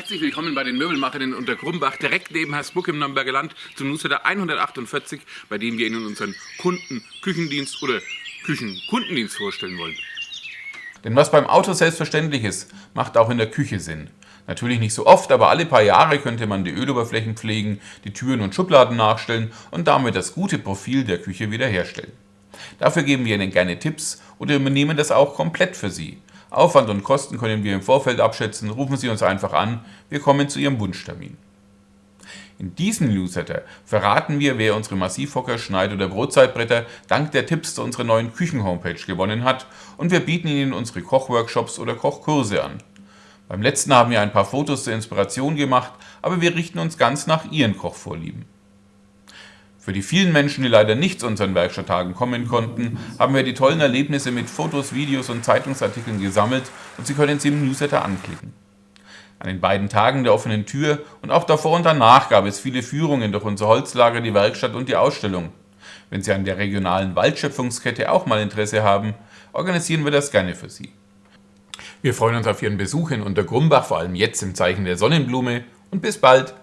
Herzlich willkommen bei den Möbelmacherinnen unter Grumbach, direkt neben Hersbruck im Nürnberger Land, zum Newsletter 148, bei dem wir Ihnen unseren Kunden Küchendienst oder Küchenkundendienst vorstellen wollen. Denn was beim Auto selbstverständlich ist, macht auch in der Küche Sinn. Natürlich nicht so oft, aber alle paar Jahre könnte man die Öloberflächen pflegen, die Türen und Schubladen nachstellen und damit das gute Profil der Küche wiederherstellen. Dafür geben wir Ihnen gerne Tipps oder übernehmen das auch komplett für Sie. Aufwand und Kosten können wir im Vorfeld abschätzen, rufen Sie uns einfach an, wir kommen zu Ihrem Wunschtermin. In diesem Newsletter verraten wir, wer unsere Massivhocker, Schneid- oder Brotzeitbretter dank der Tipps zu unserer neuen Küchen-Homepage gewonnen hat und wir bieten Ihnen unsere Kochworkshops oder Kochkurse an. Beim letzten haben wir ein paar Fotos zur Inspiration gemacht, aber wir richten uns ganz nach Ihren Kochvorlieben. Für die vielen Menschen, die leider nicht zu unseren Werkstatttagen kommen konnten, haben wir die tollen Erlebnisse mit Fotos, Videos und Zeitungsartikeln gesammelt und Sie können sie im Newsletter anklicken. An den beiden Tagen der offenen Tür und auch davor und danach gab es viele Führungen durch unser Holzlager, die Werkstatt und die Ausstellung. Wenn Sie an der regionalen Waldschöpfungskette auch mal Interesse haben, organisieren wir das gerne für Sie. Wir freuen uns auf Ihren Besuch in Untergrumbach, vor allem jetzt im Zeichen der Sonnenblume und bis bald!